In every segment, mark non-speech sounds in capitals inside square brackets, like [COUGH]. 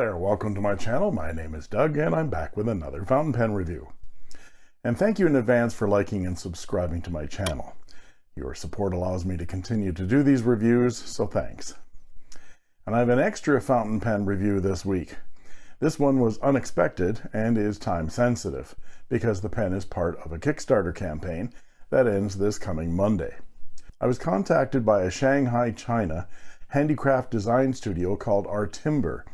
There, welcome to my channel. My name is Doug and I'm back with another fountain pen review. And thank you in advance for liking and subscribing to my channel. Your support allows me to continue to do these reviews, so thanks. And I have an extra fountain pen review this week. This one was unexpected and is time sensitive because the pen is part of a Kickstarter campaign that ends this coming Monday. I was contacted by a Shanghai, China handicraft design studio called Artimber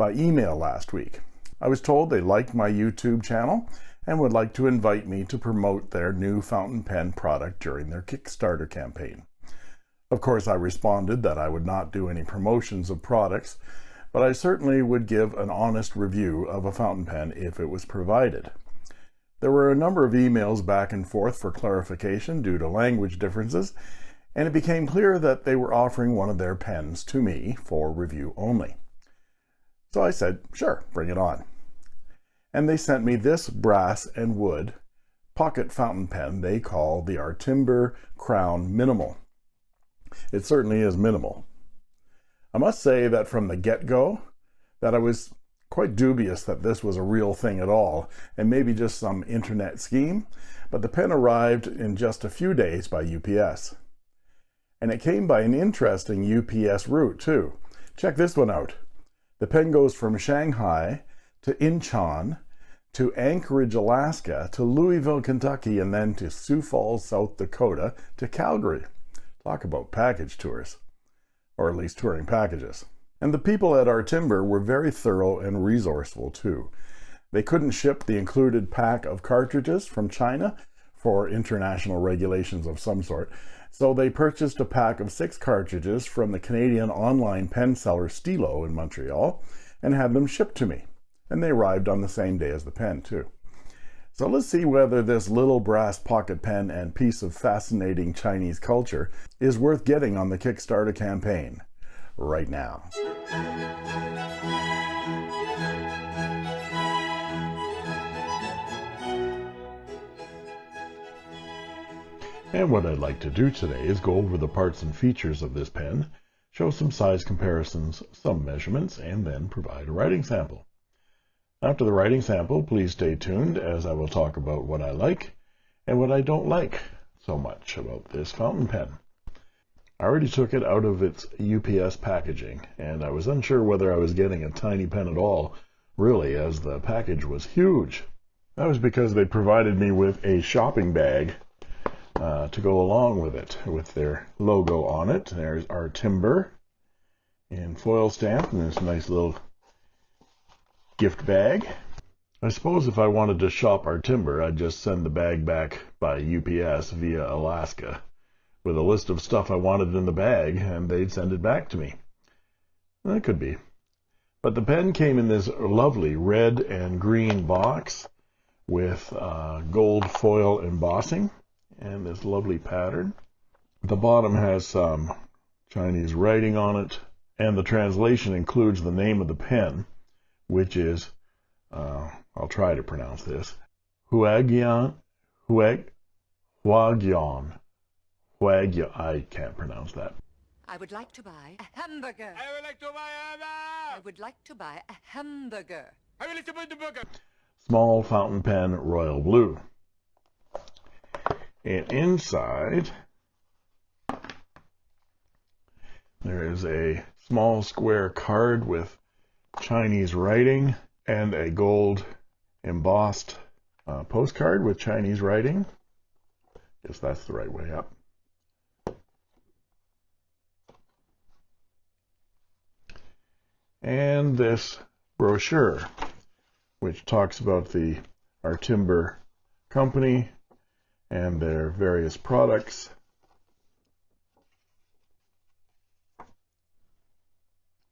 by email last week. I was told they liked my YouTube channel and would like to invite me to promote their new fountain pen product during their Kickstarter campaign. Of course, I responded that I would not do any promotions of products, but I certainly would give an honest review of a fountain pen if it was provided. There were a number of emails back and forth for clarification due to language differences, and it became clear that they were offering one of their pens to me for review only. So I said, sure, bring it on. And they sent me this brass and wood pocket fountain pen they call the Artimber Crown Minimal. It certainly is minimal. I must say that from the get-go, that I was quite dubious that this was a real thing at all, and maybe just some internet scheme, but the pen arrived in just a few days by UPS. And it came by an interesting UPS route too. Check this one out. The pen goes from Shanghai to Incheon to Anchorage, Alaska to Louisville, Kentucky, and then to Sioux Falls, South Dakota to Calgary. Talk about package tours, or at least touring packages. And the people at Artimber were very thorough and resourceful too. They couldn't ship the included pack of cartridges from China for international regulations of some sort, so they purchased a pack of six cartridges from the Canadian online pen seller Stilo in Montreal and had them shipped to me. And they arrived on the same day as the pen too. So let's see whether this little brass pocket pen and piece of fascinating Chinese culture is worth getting on the Kickstarter campaign right now. And what I'd like to do today is go over the parts and features of this pen, show some size comparisons, some measurements, and then provide a writing sample. After the writing sample, please stay tuned as I will talk about what I like and what I don't like so much about this fountain pen. I already took it out of its UPS packaging, and I was unsure whether I was getting a tiny pen at all, really, as the package was huge. That was because they provided me with a shopping bag uh, to go along with it, with their logo on it. There's Artimber in foil stamp, and this nice little gift bag. I suppose if I wanted to shop Artimber, I'd just send the bag back by UPS via Alaska with a list of stuff I wanted in the bag, and they'd send it back to me. That could be. But the pen came in this lovely red and green box with uh, gold foil embossing and this lovely pattern. The bottom has some Chinese writing on it, and the translation includes the name of the pen, which is, uh, I'll try to pronounce this, Huagian, Huag, Huagian. Huagia, I can't pronounce that. I would like to buy a hamburger. I would like to buy a hamburger. I would like to buy a hamburger. I would like to buy the burger. Small fountain pen, royal blue. And inside, there is a small square card with Chinese writing and a gold embossed uh, postcard with Chinese writing. Guess that's the right way up. And this brochure, which talks about the Artimber company and their various products.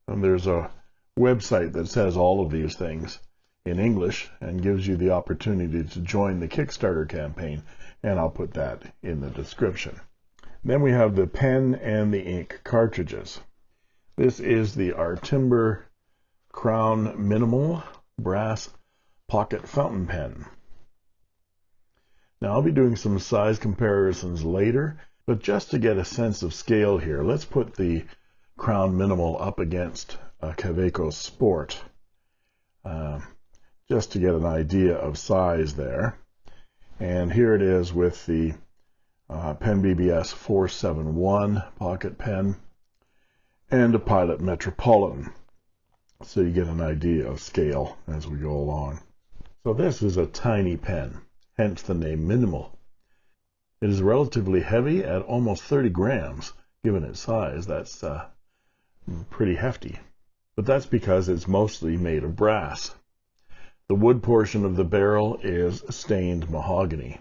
And there's a website that says all of these things in English and gives you the opportunity to join the Kickstarter campaign, and I'll put that in the description. Then we have the pen and the ink cartridges. This is the Artimber Crown Minimal Brass Pocket Fountain Pen. Now I'll be doing some size comparisons later, but just to get a sense of scale here, let's put the Crown Minimal up against a Kaweco Sport. uh, just to get an idea of size there. And here it is with the uh, Pen BBS 471 pocket pen and a Pilot Metropolitan. So you get an idea of scale as we go along. So this is a tiny pen, hence the name Minimal. It is relatively heavy at almost 30 grams. Given its size, that's uh, pretty hefty. But that's because it's mostly made of brass. The wood portion of the barrel is stained mahogany.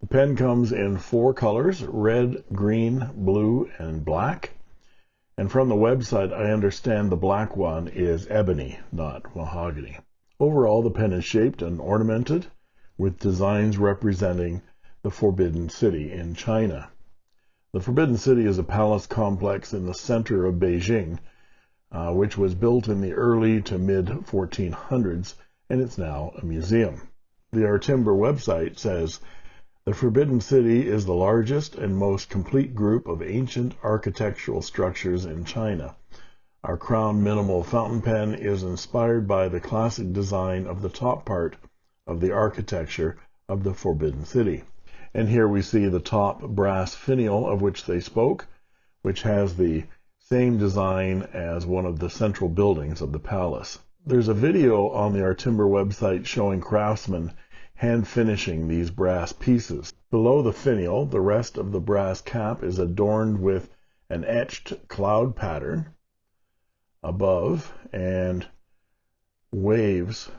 The pen comes in four colors, red, green, blue, and black. And from the website, I understand the black one is ebony, not mahogany. Overall, the pen is shaped and ornamented with designs representing the Forbidden City in China. The Forbidden City is a palace complex in the center of Beijing, uh, which was built in the early to mid 1400s, and it's now a museum. The Artimber website says the Forbidden City is the largest and most complete group of ancient architectural structures in China. Our crown minimal fountain pen is inspired by the classic design of the top part of the architecture of the Forbidden City. And here we see the top brass finial of which they spoke, which has the same design as one of the central buildings of the palace. There's a video on the Artimber website showing craftsmen hand finishing these brass pieces. Below the finial, the rest of the brass cap is adorned with an etched cloud pattern above and waves,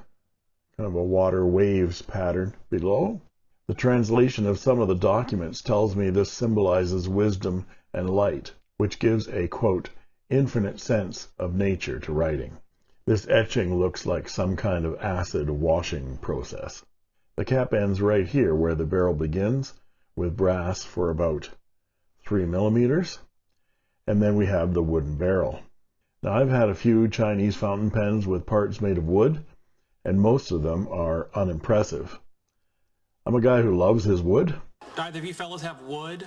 kind of a water waves pattern below. The translation of some of the documents tells me this symbolizes wisdom and light, which gives a quote, infinite sense of nature to writing. This etching looks like some kind of acid washing process. The cap ends right here where the barrel begins with brass for about 3 millimeters. And then we have the wooden barrel. Now I've had a few Chinese fountain pens with parts made of wood, and most of them are unimpressive. I'm a guy who loves his wood. Either of you fellows have wood?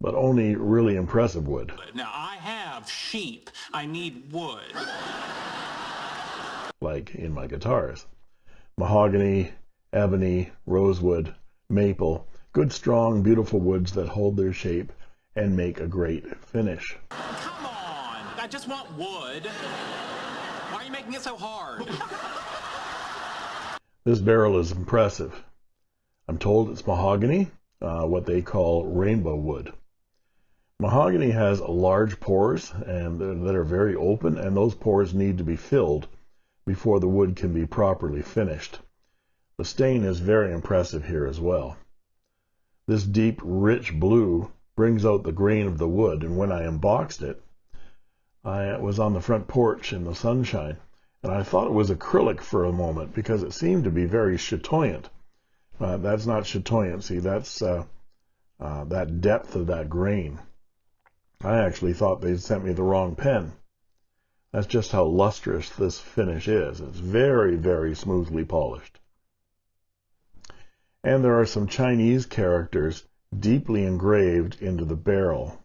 But only really impressive wood. Now I have sheep. I need wood. Like in my guitars mahogany, ebony, rosewood, maple, good strong, beautiful woods that hold their shape and make a great finish. Come on! I just want wood. It so hard? [LAUGHS] This barrel is impressive. I'm told it's mahogany, uh, what they call rainbow wood. Mahogany has large pores and that are very open, and those pores need to be filled before the wood can be properly finished. The stain is very impressive here as well. This deep, rich blue brings out the grain of the wood, and when I unboxed it, I was on the front porch in the sunshine, and I thought it was acrylic for a moment because it seemed to be very chatoyant. Uh, that's not chatoyancy, that's uh, uh, that depth of that grain. I actually thought they'd sent me the wrong pen. That's just how lustrous this finish is. It's very, very smoothly polished. And there are some Chinese characters deeply engraved into the barrel.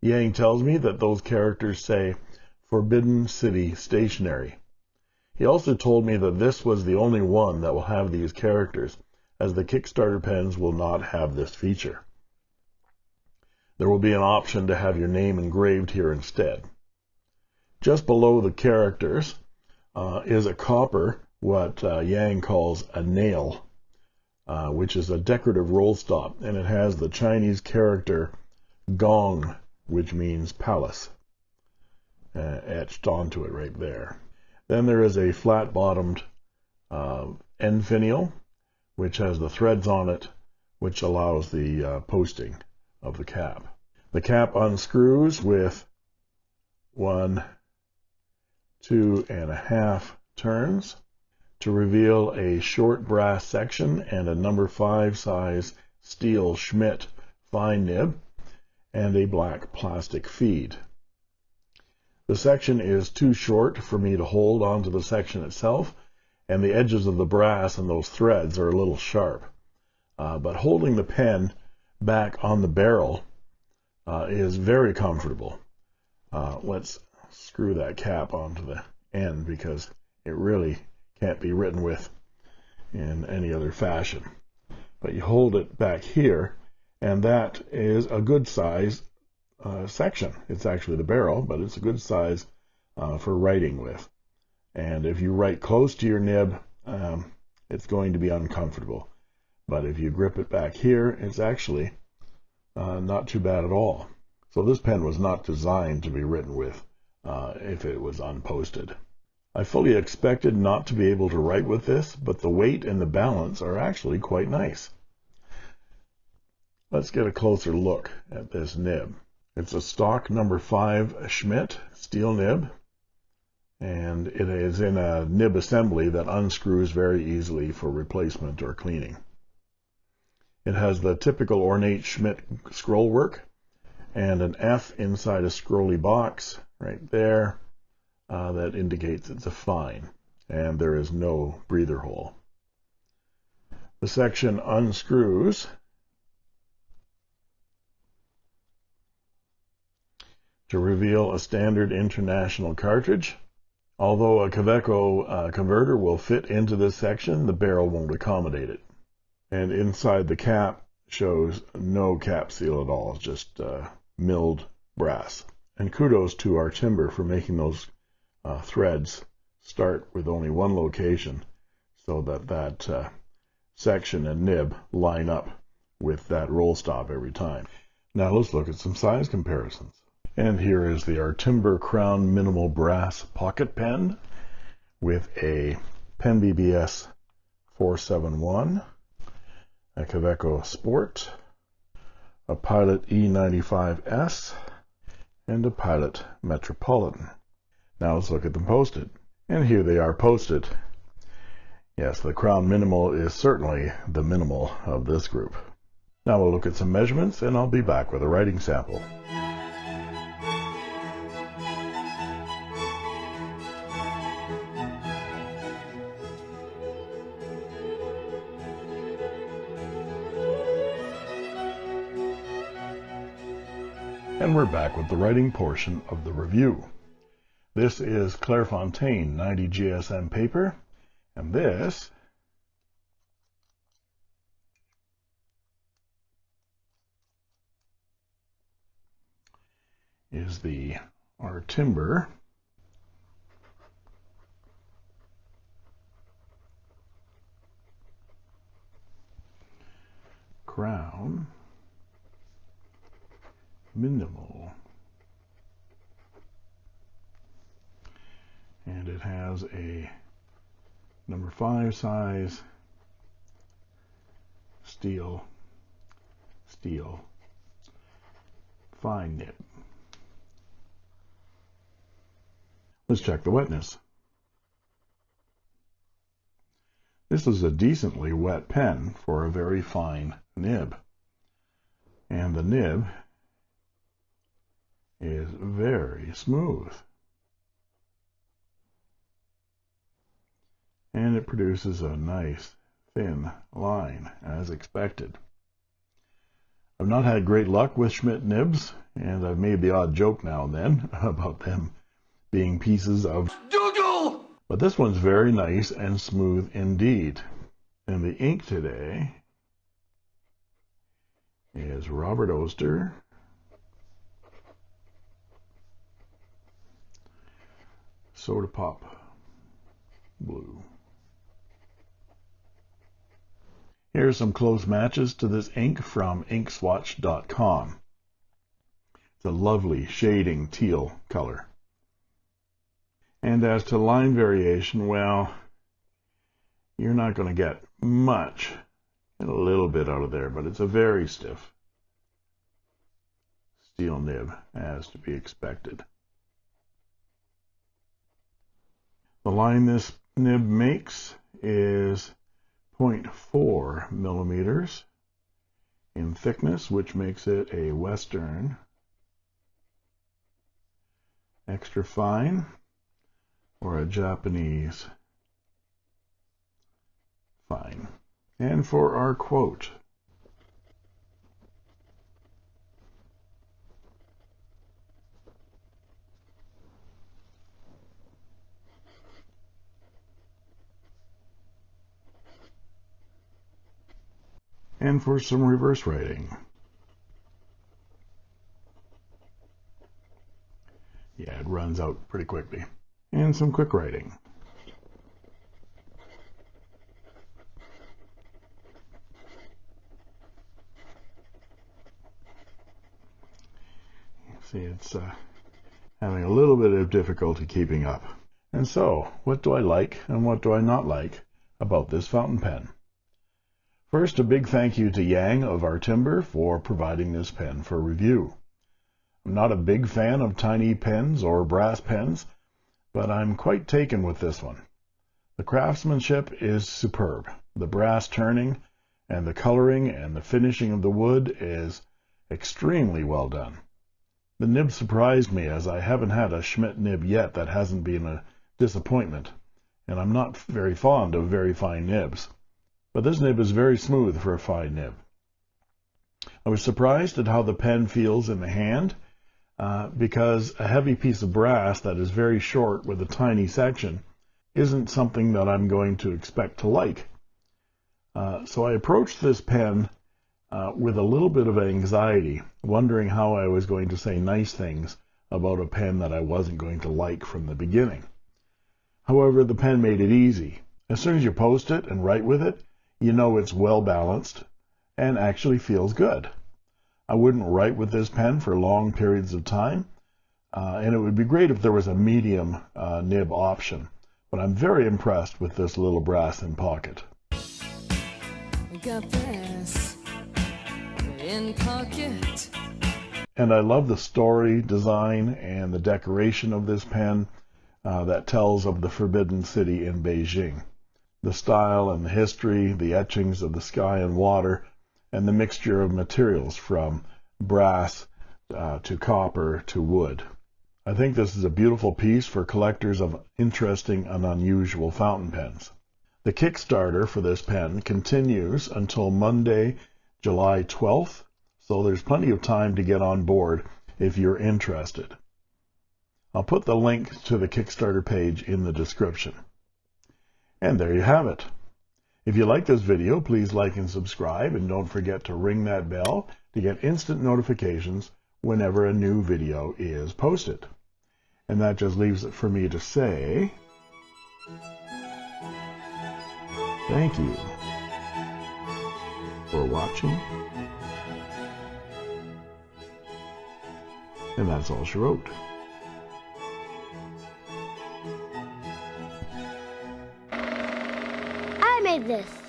Yang tells me that those characters say Forbidden City Stationery. He also told me that this was the only one that will have these characters, as the Kickstarter pens will not have this feature. There will be an option to have your name engraved here instead. Just below the characters uh, is a copper, what uh, Yang calls a nail, uh, which is a decorative roll stop, and it has the Chinese character gong, which means palace, uh, etched onto it right there. Then there is a flat-bottomed uh, end finial, which has the threads on it, which allows the uh, posting of the cap. The cap unscrews with one two and a half turns to reveal a short brass section and a number five size steel Schmidt fine nib and a black plastic feed. The section is too short for me to hold onto the section itself and the edges of the brass and those threads are a little sharp. Uh, but holding the pen back on the barrel uh, is very comfortable. Uh, let's screw that cap onto the end because it really can't be written with in any other fashion. But you hold it back here, and that is a good size uh, section. It's actually the barrel, but it's a good size uh, for writing with. And if you write close to your nib, um, it's going to be uncomfortable. But if you grip it back here, it's actually uh, not too bad at all. So this pen was not designed to be written with uh, if it was unposted. I fully expected not to be able to write with this, but the weight and the balance are actually quite nice. Let's get a closer look at this nib. It's a stock number 5 Schmidt steel nib, and it is in a nib assembly that unscrews very easily for replacement or cleaning. It has the typical ornate Schmidt scroll work and an F inside a scrolly box right there uh, that indicates it's a fine and there is no breather hole. The section unscrews to reveal a standard international cartridge. Although a Kaweco uh, converter will fit into this section, the barrel won't accommodate it. And inside the cap shows no cap seal at all, just uh, milled brass. And kudos to Artimber for making those uh, threads start with only one location so that that uh, section and nib line up with that roll stop every time. Now let's look at some size comparisons. And here is the Artimber Crown Minimal Brass Pocket Pen with a Pen BBS 471, a Kaweco Sport, a Pilot E95S, and a Pilot Metropolitan. Now let's look at them posted. And here they are posted. Yes, the Crown Minimal is certainly the minimal of this group. Now we'll look at some measurements and I'll be back with a writing sample. And we're back with the writing portion of the review. This is Clairefontaine 90 GSM paper, and this is the Artimber. crown minimal. And it has a number five size steel, steel, fine nib. Let's check the wetness. This is a decently wet pen for a very fine nib. And the nib is very smooth. And it produces a nice thin line as expected. I've not had great luck with Schmidt nibs, and I've made the odd joke now and then [LAUGHS] about them being pieces of doodle. But this one's very nice and smooth indeed. And the ink today is Robert Oster Soda Pop Blue. Here are some close matches to this ink from inkswatch.com. It's a lovely shading teal color. And as to line variation, well, you're not going to get much, a little bit out of there, but it's a very stiff steel nib, as to be expected. The line this nib makes is 0.4 millimeters in thickness, which makes it a Western extra fine or a Japanese fine. And for our quote, And for some reverse writing. Yeah, it runs out pretty quickly. And some quick writing. See, it's uh, having a little bit of difficulty keeping up. And so, what do I like and what do I not like about this fountain pen? First, a big thank you to Yang of Artimber for providing this pen for review. I'm not a big fan of tiny pens or brass pens, but I'm quite taken with this one. The craftsmanship is superb. The brass turning and the coloring and the finishing of the wood is extremely well done. The nib surprised me as I haven't had a Schmidt nib yet that hasn't been a disappointment, and I'm not very fond of very fine nibs. But this nib is very smooth for a fine nib. I was surprised at how the pen feels in the hand uh, because a heavy piece of brass that is very short with a tiny section isn't something that I'm going to expect to like. Uh, so I approached this pen uh, with a little bit of anxiety, wondering how I was going to say nice things about a pen that I wasn't going to like from the beginning. However, the pen made it easy. As soon as you post it and write with it, you know it's well balanced and actually feels good. I wouldn't write with this pen for long periods of time, uh, and it would be great if there was a medium uh, nib option, but I'm very impressed with this little brass in pocket. In pocket. And I love the story, design, and the decoration of this pen uh, that tells of the Forbidden City in Beijing. The style and the history, the etchings of the sky and water, and the mixture of materials from brass uh, to copper to wood. I think this is a beautiful piece for collectors of interesting and unusual fountain pens. The Kickstarter for this pen continues until Monday, July 12th, so there's plenty of time to get on board if you're interested. I'll put the link to the Kickstarter page in the description. And there you have it. If you like this video, please like and subscribe, and don't forget to ring that bell to get instant notifications whenever a new video is posted. And that just leaves it for me to say, thank you for watching. And that's all she wrote. This.